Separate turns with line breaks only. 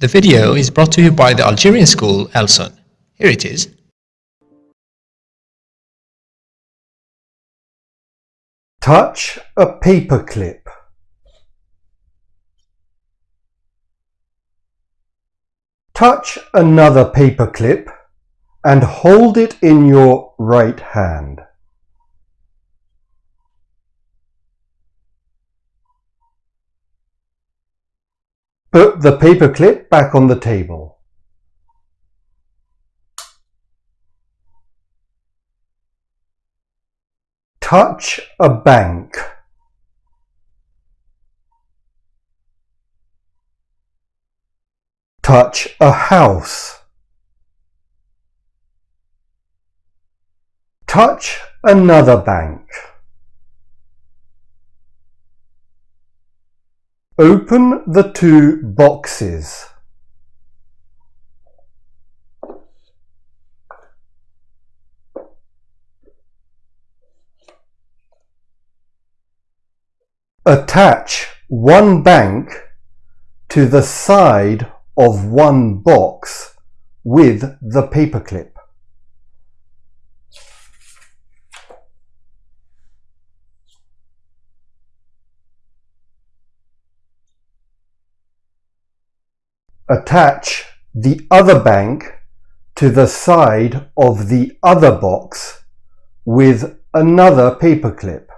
The video is brought to you by the Algerian school Elson. Here it is.
Touch a paperclip. Touch another paperclip and hold it in your right hand. Put the paperclip back on the table. Touch a bank. Touch a house. Touch another bank. Open the two boxes. Attach one bank to the side of one box with the paperclip. Attach the other bank to the side of the other box with another paperclip.